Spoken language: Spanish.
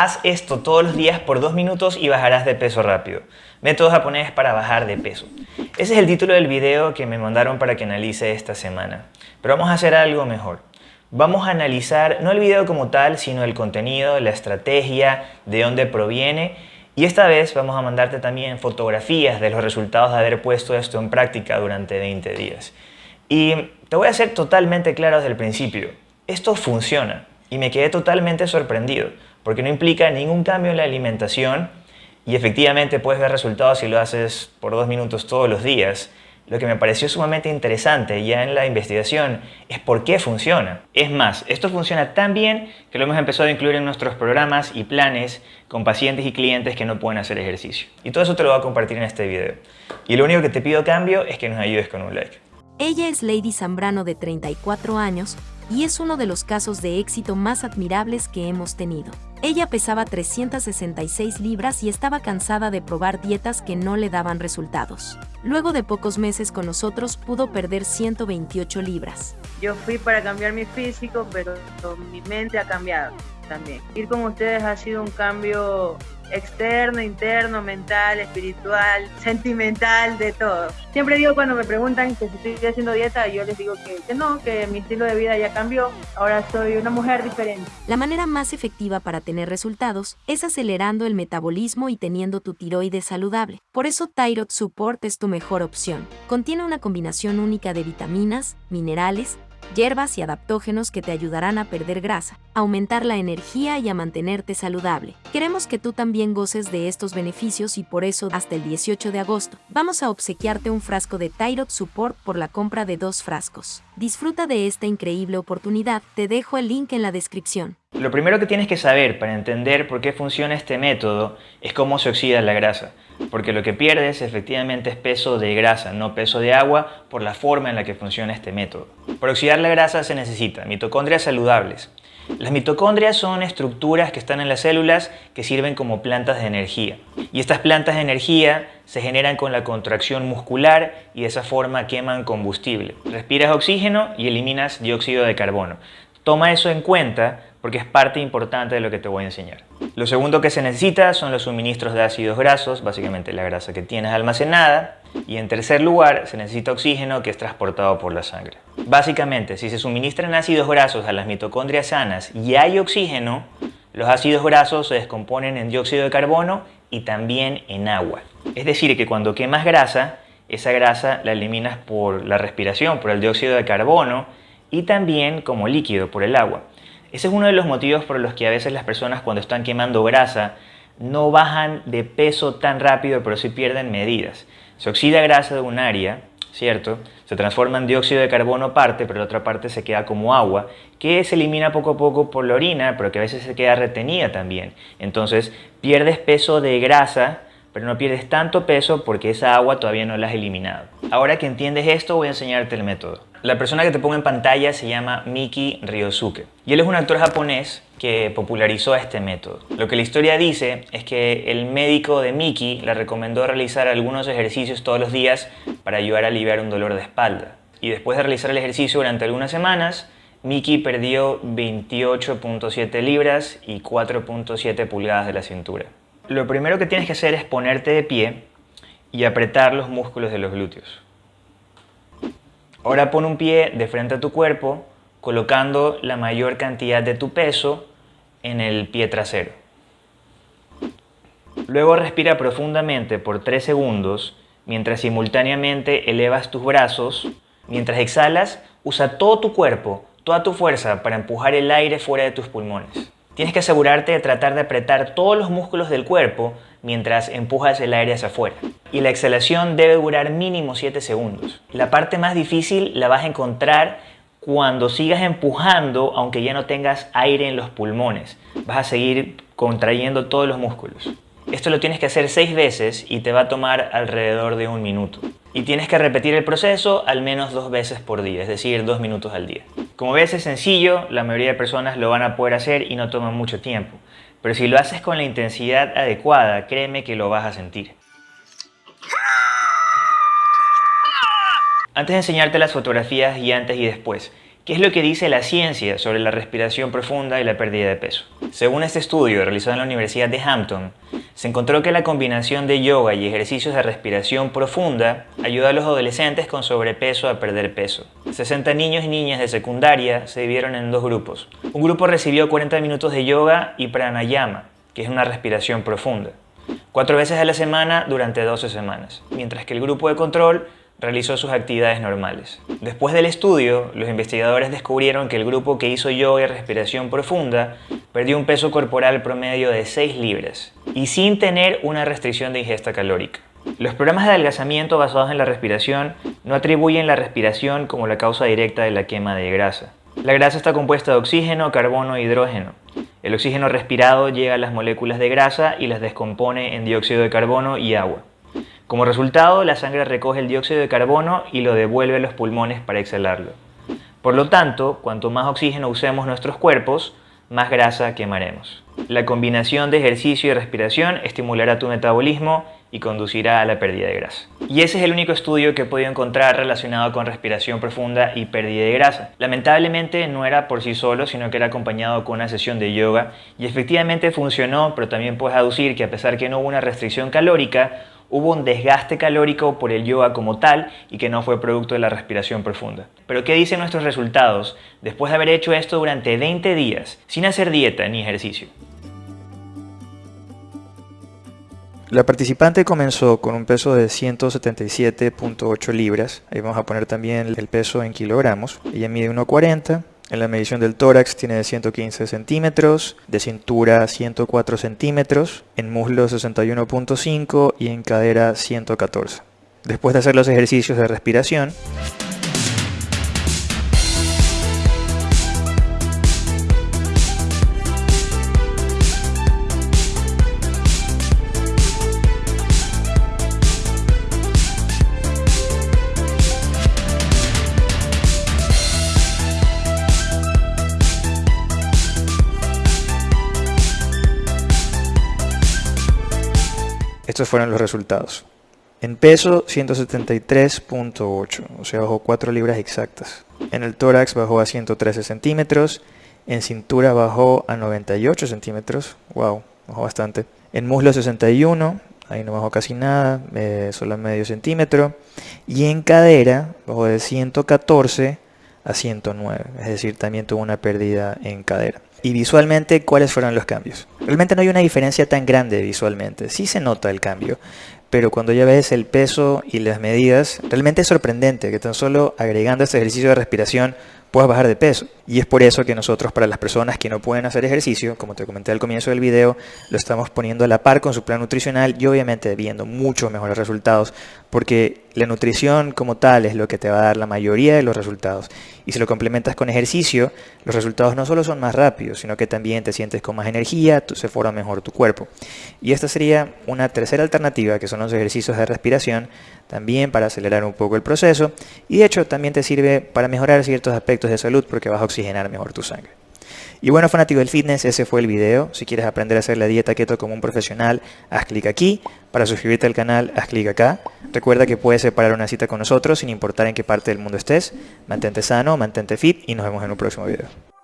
Haz esto todos los días por dos minutos y bajarás de peso rápido. Método japonés para bajar de peso. Ese es el título del video que me mandaron para que analice esta semana. Pero vamos a hacer algo mejor. Vamos a analizar no el video como tal, sino el contenido, la estrategia, de dónde proviene y esta vez vamos a mandarte también fotografías de los resultados de haber puesto esto en práctica durante 20 días. Y te voy a ser totalmente claro desde el principio. Esto funciona y me quedé totalmente sorprendido porque no implica ningún cambio en la alimentación y efectivamente puedes ver resultados si lo haces por dos minutos todos los días. Lo que me pareció sumamente interesante ya en la investigación es por qué funciona. Es más, esto funciona tan bien que lo hemos empezado a incluir en nuestros programas y planes con pacientes y clientes que no pueden hacer ejercicio. Y todo eso te lo voy a compartir en este video. Y lo único que te pido cambio es que nos ayudes con un like. Ella es Lady Zambrano de 34 años y es uno de los casos de éxito más admirables que hemos tenido. Ella pesaba 366 libras y estaba cansada de probar dietas que no le daban resultados. Luego de pocos meses con nosotros pudo perder 128 libras. Yo fui para cambiar mi físico, pero mi mente ha cambiado también. Ir con ustedes ha sido un cambio externo, interno, mental, espiritual, sentimental, de todo. Siempre digo cuando me preguntan que si estoy haciendo dieta, yo les digo que, no, que mi estilo de vida ya ahora soy una mujer diferente. La manera más efectiva para tener resultados es acelerando el metabolismo y teniendo tu tiroides saludable. Por eso Thyroid Support es tu mejor opción. Contiene una combinación única de vitaminas, minerales, hierbas y adaptógenos que te ayudarán a perder grasa, aumentar la energía y a mantenerte saludable. Queremos que tú también goces de estos beneficios y por eso hasta el 18 de agosto vamos a obsequiarte un frasco de Thyroid Support por la compra de dos frascos. Disfruta de esta increíble oportunidad, te dejo el link en la descripción. Lo primero que tienes que saber para entender por qué funciona este método es cómo se oxida la grasa porque lo que pierdes efectivamente es peso de grasa, no peso de agua, por la forma en la que funciona este método. Para oxidar la grasa se necesita mitocondrias saludables. Las mitocondrias son estructuras que están en las células que sirven como plantas de energía. Y estas plantas de energía se generan con la contracción muscular y de esa forma queman combustible. Respiras oxígeno y eliminas dióxido de carbono. Toma eso en cuenta porque es parte importante de lo que te voy a enseñar. Lo segundo que se necesita son los suministros de ácidos grasos, básicamente la grasa que tienes almacenada. Y en tercer lugar, se necesita oxígeno que es transportado por la sangre. Básicamente, si se suministran ácidos grasos a las mitocondrias sanas y hay oxígeno, los ácidos grasos se descomponen en dióxido de carbono y también en agua. Es decir, que cuando quemas grasa, esa grasa la eliminas por la respiración, por el dióxido de carbono y también como líquido por el agua. Ese es uno de los motivos por los que a veces las personas cuando están quemando grasa no bajan de peso tan rápido, pero sí pierden medidas. Se oxida grasa de un área, ¿cierto? Se transforma en dióxido de carbono parte, pero la otra parte se queda como agua, que se elimina poco a poco por la orina, pero que a veces se queda retenida también. Entonces pierdes peso de grasa, pero no pierdes tanto peso porque esa agua todavía no la has eliminado. Ahora que entiendes esto, voy a enseñarte el método. La persona que te pongo en pantalla se llama Miki Ryosuke y él es un actor japonés que popularizó este método. Lo que la historia dice es que el médico de Miki le recomendó realizar algunos ejercicios todos los días para ayudar a aliviar un dolor de espalda. Y después de realizar el ejercicio durante algunas semanas, Miki perdió 28.7 libras y 4.7 pulgadas de la cintura. Lo primero que tienes que hacer es ponerte de pie y apretar los músculos de los glúteos. Ahora pon un pie de frente a tu cuerpo, colocando la mayor cantidad de tu peso en el pie trasero. Luego respira profundamente por 3 segundos mientras simultáneamente elevas tus brazos. Mientras exhalas, usa todo tu cuerpo, toda tu fuerza para empujar el aire fuera de tus pulmones. Tienes que asegurarte de tratar de apretar todos los músculos del cuerpo mientras empujas el aire hacia afuera. Y la exhalación debe durar mínimo 7 segundos. La parte más difícil la vas a encontrar cuando sigas empujando aunque ya no tengas aire en los pulmones. Vas a seguir contrayendo todos los músculos. Esto lo tienes que hacer 6 veces y te va a tomar alrededor de un minuto. Y tienes que repetir el proceso al menos dos veces por día, es decir, dos minutos al día. Como ves es sencillo, la mayoría de personas lo van a poder hacer y no toma mucho tiempo. Pero si lo haces con la intensidad adecuada, créeme que lo vas a sentir. Antes de enseñarte las fotografías y antes y después, ¿Qué es lo que dice la ciencia sobre la respiración profunda y la pérdida de peso? Según este estudio realizado en la Universidad de Hampton, se encontró que la combinación de yoga y ejercicios de respiración profunda ayuda a los adolescentes con sobrepeso a perder peso. 60 niños y niñas de secundaria se dividieron en dos grupos. Un grupo recibió 40 minutos de yoga y pranayama, que es una respiración profunda, cuatro veces a la semana durante 12 semanas, mientras que el grupo de control realizó sus actividades normales. Después del estudio, los investigadores descubrieron que el grupo que hizo yoga y respiración profunda perdió un peso corporal promedio de 6 libras y sin tener una restricción de ingesta calórica. Los programas de adelgazamiento basados en la respiración no atribuyen la respiración como la causa directa de la quema de grasa. La grasa está compuesta de oxígeno, carbono e hidrógeno. El oxígeno respirado llega a las moléculas de grasa y las descompone en dióxido de carbono y agua. Como resultado, la sangre recoge el dióxido de carbono y lo devuelve a los pulmones para exhalarlo. Por lo tanto, cuanto más oxígeno usemos nuestros cuerpos, más grasa quemaremos. La combinación de ejercicio y respiración estimulará tu metabolismo y conducirá a la pérdida de grasa. Y ese es el único estudio que he podido encontrar relacionado con respiración profunda y pérdida de grasa. Lamentablemente no era por sí solo, sino que era acompañado con una sesión de yoga y efectivamente funcionó, pero también puedes aducir que a pesar que no hubo una restricción calórica, hubo un desgaste calórico por el yoga como tal y que no fue producto de la respiración profunda. Pero ¿qué dicen nuestros resultados después de haber hecho esto durante 20 días sin hacer dieta ni ejercicio? La participante comenzó con un peso de 177.8 libras, ahí vamos a poner también el peso en kilogramos, ella mide 1,40 en la medición del tórax tiene 115 centímetros, de cintura 104 centímetros, en muslo 61.5 y en cadera 114. Después de hacer los ejercicios de respiración, Estos fueron los resultados. En peso 173.8, o sea bajó 4 libras exactas. En el tórax bajó a 113 centímetros. En cintura bajó a 98 centímetros. Wow, bajó bastante. En muslo 61, ahí no bajó casi nada, eh, solo medio centímetro. Y en cadera bajó de 114 a 109, es decir, también tuvo una pérdida en cadera. Y visualmente, ¿cuáles fueron los cambios? Realmente no hay una diferencia tan grande visualmente, sí se nota el cambio, pero cuando ya ves el peso y las medidas, realmente es sorprendente que tan solo agregando este ejercicio de respiración puedas bajar de peso. Y es por eso que nosotros, para las personas que no pueden hacer ejercicio, como te comenté al comienzo del video, lo estamos poniendo a la par con su plan nutricional y obviamente viendo muchos mejores resultados, porque la nutrición como tal es lo que te va a dar la mayoría de los resultados. Y si lo complementas con ejercicio, los resultados no solo son más rápidos, sino que también te sientes con más energía, se forma mejor tu cuerpo. Y esta sería una tercera alternativa, que son los ejercicios de respiración, también para acelerar un poco el proceso. Y de hecho también te sirve para mejorar ciertos aspectos de salud, porque vas a oxigenar mejor tu sangre. Y bueno, fanático del fitness, ese fue el video. Si quieres aprender a hacer la dieta keto como un profesional, haz clic aquí. Para suscribirte al canal, haz clic acá. Recuerda que puedes separar una cita con nosotros sin importar en qué parte del mundo estés. Mantente sano, mantente fit y nos vemos en un próximo video.